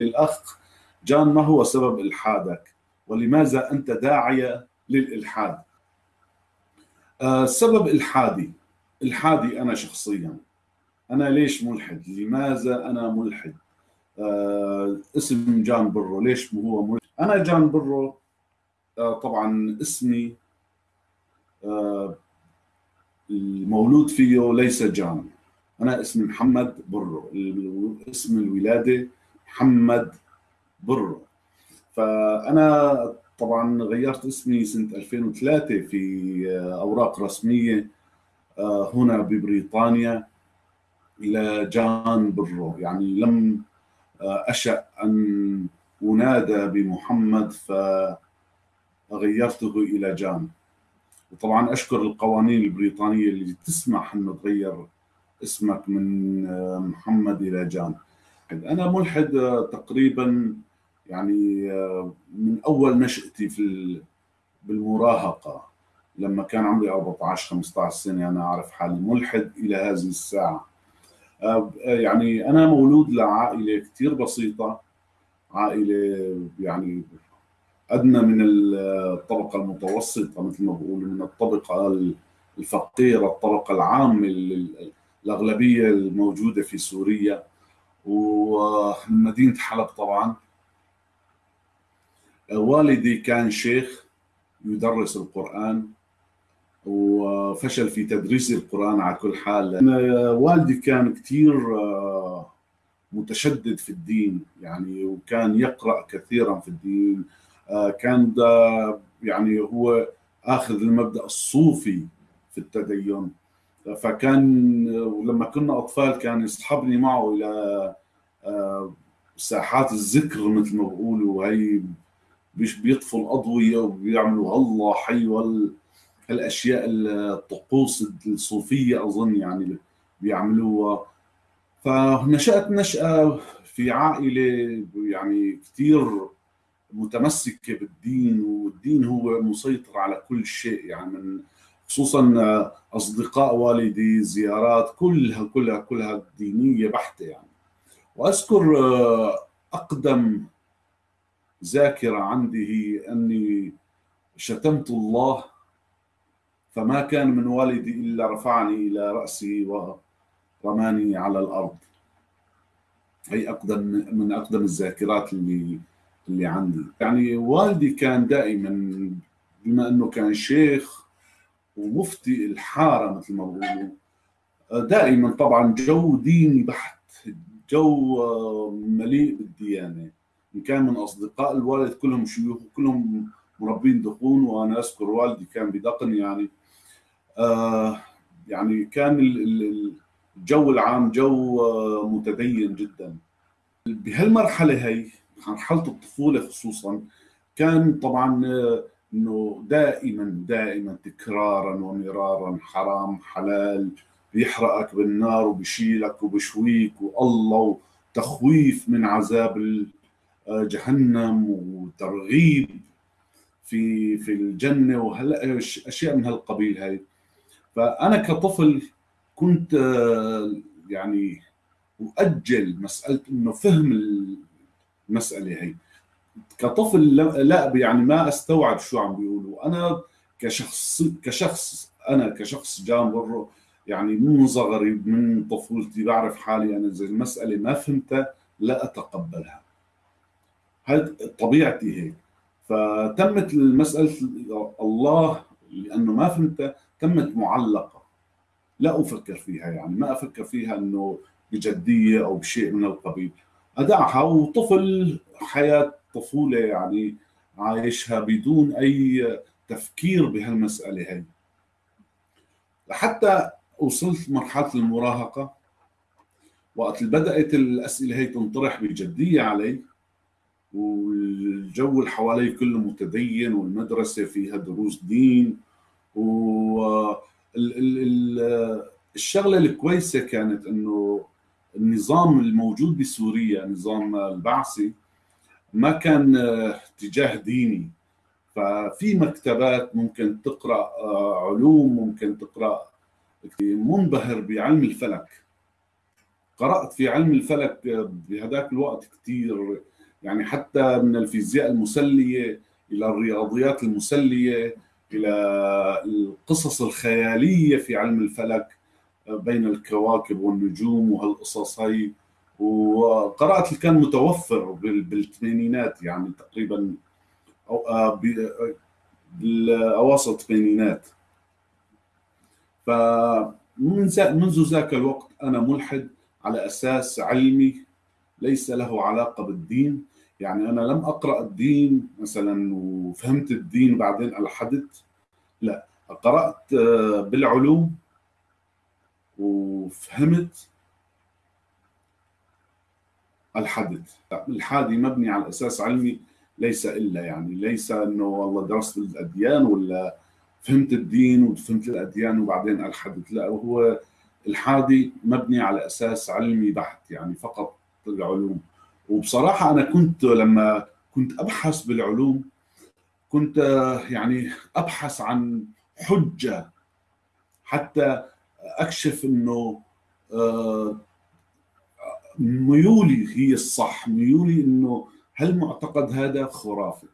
الأخ جان ما هو سبب إلحادك؟ ولماذا أنت داعية للإلحاد؟ آه سبب إلحادي. إلحادي أنا شخصيا. أنا ليش ملحد؟ لماذا أنا ملحد؟ آه اسم جان برو. ليش هو ملحد؟ أنا جان برو. آه طبعا اسمي آه المولود فيه ليس جان. أنا اسمي محمد برو. اسم الولادة محمد برو. فأنا طبعا غيرت اسمي سنة 2003 في أوراق رسمية آه، هنا ببريطانيا إلى جان برو. يعني لم آه، أشأ أن أنادى بمحمد فغيرته إلى جان. وطبعا أشكر القوانين البريطانية اللي تسمح أنه تغير اسمك من آه، محمد إلى جان. أنا ملحد تقريبا يعني من أول نشأتي في بالمراهقة. لما كان عمري 14 15 سنة أنا أعرف حالي ملحد إلى هذه الساعة. يعني أنا مولود لعائلة كثير بسيطة عائلة يعني أدنى من الطبقة المتوسطة مثل ما بقول من الطبقة الفقيرة الطبقة العامة الأغلبية الموجودة في سوريا. ومدينة حلب طبعا. والدي كان شيخ يدرس القرآن وفشل في تدريس القرآن على كل حال. والدي كان كثير آه، متشدد في الدين يعني وكان يقرأ كثيرا في الدين. آه، كان يعني هو آخذ المبدأ الصوفي في التدين. فكان ولما كنا أطفال كان يسحبني معه إلى آه، ساحات الذكر مثل ما بقولوا هي بيطفوا الأضوية وبيعملوا الله حي هالاشياء الطقوس الصوفية أظن يعني بيعملوها. فنشأت نشأة في عائلة يعني كثير متمسكة بالدين والدين هو مسيطر على كل شيء يعني من خصوصا أصدقاء والدي زيارات كلها كلها كلها دينية بحتة يعني. وأذكر أقدم ذاكرة عندي هي أني شتمت الله فما كان من والدي إلا رفعني إلى رأسي ورماني على الأرض. هي أقدم من أقدم الذاكرات اللي اللي عندي. يعني والدي كان دائما بما أنه كان شيخ ومفتي الحارة مثل ما بقولوا دائما طبعا جو ديني بحت. جو مليء بالديانة. إن كان من أصدقاء الوالد كلهم شيوخ وكلهم مربين دقون وأنا أذكر والدي كان بدقن يعني. آه يعني كان الجو العام جو آه، متدين جدا. بهالمرحلة هي مرحلة الطفولة خصوصا كان طبعا آه، إنه دائما دائما تكرارا ومرارا حرام حلال بيحرقك بالنار وبشيلك وبشويك والله وتخويف من عذاب آه، جهنم وترغيب في في الجنة وهلا أشياء من هالقبيل هاي. فأنا كطفل كنت آه، يعني اؤجل مسألة إنه فهم المسألة هي كطفل لا يعني ما أستوعب شو عم بيقولوا. أنا كشخص كشخص أنا كشخص جان يعني من صغري من طفولتي بعرف حالي أنا إذا المسألة ما فهمتها لا أتقبلها. هذه طبيعتي هيك. فتمت المسألة الله لأنه ما فهمتها تمت معلقة. لا أفكر فيها يعني ما أفكر فيها إنه بجدية أو بشيء من القبيل. أدعها وطفل حياة طفوله يعني عايشها بدون أي تفكير بهالمسألة هي. لحتى وصلت مرحلة المراهقة وقت بدأت الأسئلة هي تنطرح بجدية علي والجو اللي حوالي كله متدين والمدرسة فيها دروس دين و الشغلة الكويسة كانت إنه النظام الموجود بسوريا نظام البعثي ما كان اتجاه ديني. ففي مكتبات ممكن تقرأ آه، علوم ممكن تقرأ. منبهر بعلم الفلك. قرأت في علم الفلك بهذاك الوقت كثير يعني حتى من الفيزياء المسلية إلى الرياضيات المسلية إلى القصص الخيالية في علم الفلك بين الكواكب والنجوم وهالقصص هي وقرأت اللي كان متوفر بالثمانينات يعني تقريبا أو آه، بالاواسط الثمانينات. فمن منذ ذاك الوقت أنا ملحد على أساس علمي ليس له علاقة بالدين. يعني أنا لم أقرأ الدين مثلا وفهمت الدين وبعدين الحدت لا قرأت آه، بالعلوم وفهمت الحدث. الحادي مبني على أساس علمي ليس إلا يعني ليس إنه والله درست الأديان ولا فهمت الدين وفهمت الأديان وبعدين الحدث. لا هو الحادي مبني على أساس علمي بحت يعني فقط العلوم. وبصراحة أنا كنت لما كنت أبحث بالعلوم كنت يعني أبحث عن حجة حتى أكشف إنه آه، ميولي هي الصح. ميولي إنه هل معتقد هذا خرافي؟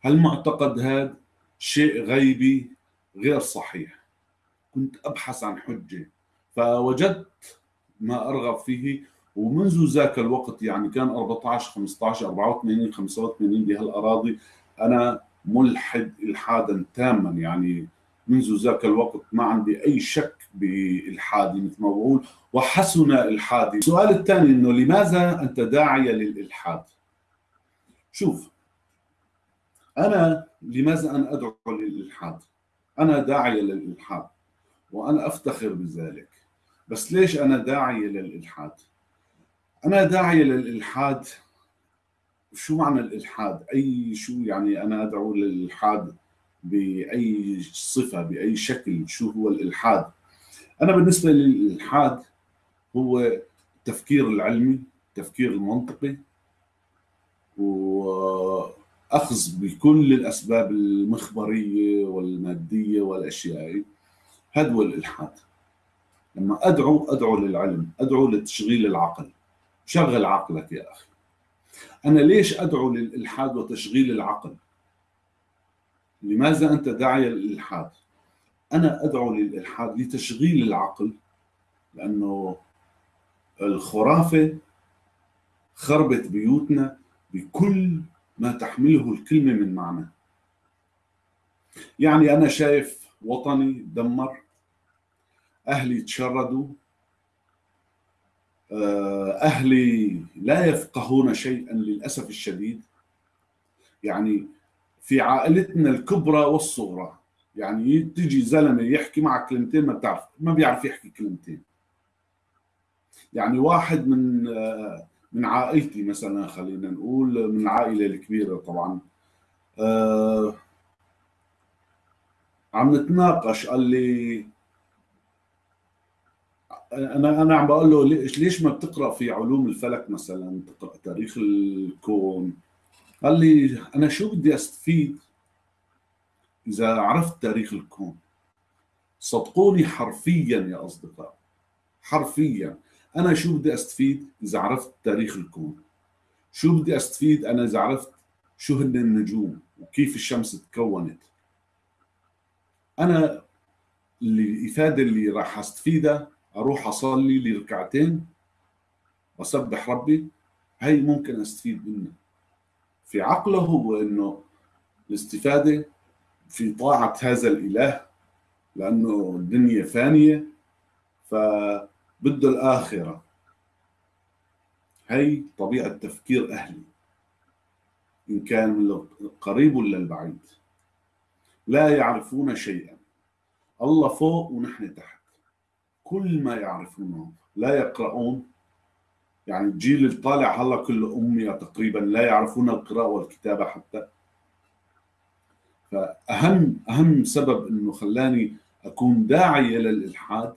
هل معتقد هذا شيء غيبي؟ غير صحيح. كنت أبحث عن حجة فوجدت ما أرغب فيه ومنذ ذاك الوقت يعني كان 14 15 84 85 بهالأراضي أنا ملحد إلحادا تاما يعني منذ ذاك الوقت ما عندي أي شك بالحادي مثل ما بقول وحسن الحادي. السؤال الثاني إنه لماذا أنت داعيه للإلحاد؟ شوف أنا لماذا أنا أدعو للإلحاد؟ أنا داعيه للإلحاد وأنا أفتخر بذلك. بس ليش أنا داعيه للإلحاد؟ أنا داعيه للإلحاد. شو معنى الإلحاد؟ أي شو يعني أنا أدعو للإلحاد؟ بأي صفة بأي شكل شو هو الإلحاد. أنا بالنسبة للإلحاد هو التفكير العلمي التفكير المنطقي وأخذ بكل الأسباب المخبرية والمادية والأشياء. هذا هو الإلحاد. لما أدعو أدعو للعلم أدعو لتشغيل العقل. شغل عقلك يا أخي. أنا ليش أدعو للإلحاد وتشغيل العقل؟ لماذا أنت داعية للإلحاد؟ أنا أدعو للإلحاد لتشغيل العقل لأنه الخرافة خربت بيوتنا بكل ما تحمله الكلمة من معنى يعني أنا شايف وطني دمر أهلي تشردوا آه، أهلي لا يفقهون شيئا للأسف الشديد يعني في عائلتنا الكبرى والصغرى. يعني تجي زلمة يحكي معك كلمتين ما بتعرف ما بيعرف يحكي كلمتين. يعني واحد من من عائلتي مثلا خلينا نقول من العائلة الكبيرة طبعا. آه عم نتناقش قال لي أنا أنا عم بقول له ليش ما بتقرأ في علوم الفلك مثلا؟ تقرا تاريخ الكون قال لي أنا شو بدي أستفيد إذا عرفت تاريخ الكون؟ صدقوني حرفيا يا أصدقاء حرفيا. أنا شو بدي أستفيد إذا عرفت تاريخ الكون؟ شو بدي أستفيد أنا إذا عرفت شو هن النجوم وكيف الشمس تكونت؟ أنا الافاده اللي راح أستفيدها أروح أصلي لي ركعتين واسبح ربي هي ممكن أستفيد منها. في عقله هو انه الاستفادة في طاعة هذا الإله لأنه الدنيا فانية فبده الآخرة. هي طبيعة تفكير أهلي إن كان من القريب ولا البعيد. لا يعرفون شيئا. الله فوق ونحن تحت. كل ما يعرفونه لا يقرؤون يعني الجيل اللي طالع هلا كله أمية تقريبا لا يعرفون القراءة والكتابة حتى. فأهم أهم سبب إنه خلاني أكون داعية للإلحاد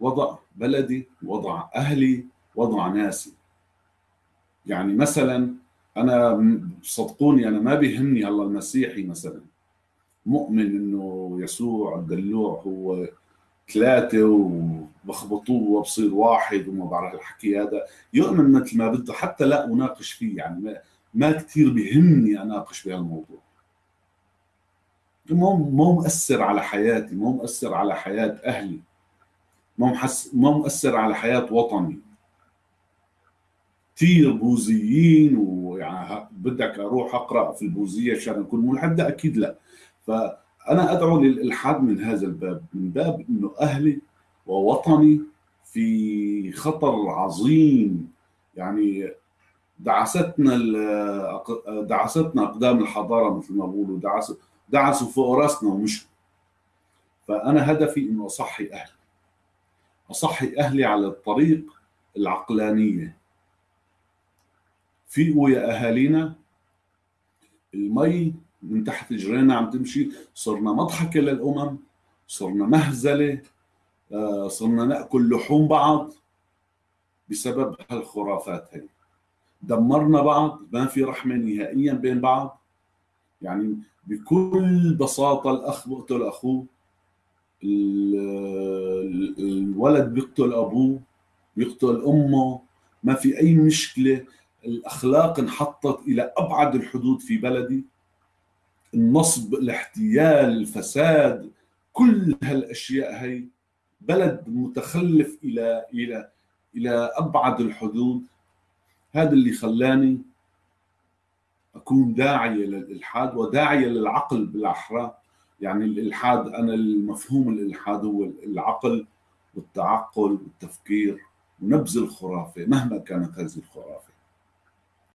وضع بلدي وضع أهلي وضع ناسي. يعني مثلا أنا صدقوني أنا ما بيهمني هلا المسيحي مثلا. مؤمن إنه يسوع الدلوع هو ثلاثة وبخبطوه وبصير واحد وما بعرف الحكي هذا. يؤمن مثل ما بده حتى لا أناقش فيه يعني ما, ما كثير بهمني أناقش بهالموضوع. مو مو مؤثر على حياتي مو مؤثر على حياة أهلي. مو محس مو مؤثر على حياة وطني. كثير بوذيين ويعني بدك أروح أقرأ في البوذية عشان أكون ملحد؟ أكيد لا. فانا أدعو للإلحاد من هذا الباب من باب إنه أهلي ووطني في خطر عظيم. يعني دعستنا دعستنا أقدام الحضارة مثل ما بقولوا دعسوا دعسوا فوق رأسنا ومشوا. فأنا هدفي إنه أصحي أهلي. أصحي أهلي على الطريق العقلانية. فيقوا يا أهالينا المي من تحت جرينا عم تمشي. صرنا مضحكة للأمم صرنا مهزلة آه، صرنا نأكل لحوم بعض بسبب هالخرافات هي. دمرنا بعض ما في رحمة نهائيا بين بعض. يعني بكل بساطة الأخ بيقتل أخوه الولد بيقتل أبوه بيقتل أمه. ما في أي مشكلة. الأخلاق انحطت إلى أبعد الحدود في بلدي. النصب الاحتيال الفساد كل هالأشياء هي بلد متخلف إلى إلى إلى أبعد الحدود. هذا اللي خلاني أكون داعيه للإلحاد وداعيه للعقل بالأحرى. يعني الإلحاد أنا المفهوم الإلحاد هو العقل والتعقل والتفكير ونبذ الخرافة مهما كانت هذه الخرافة.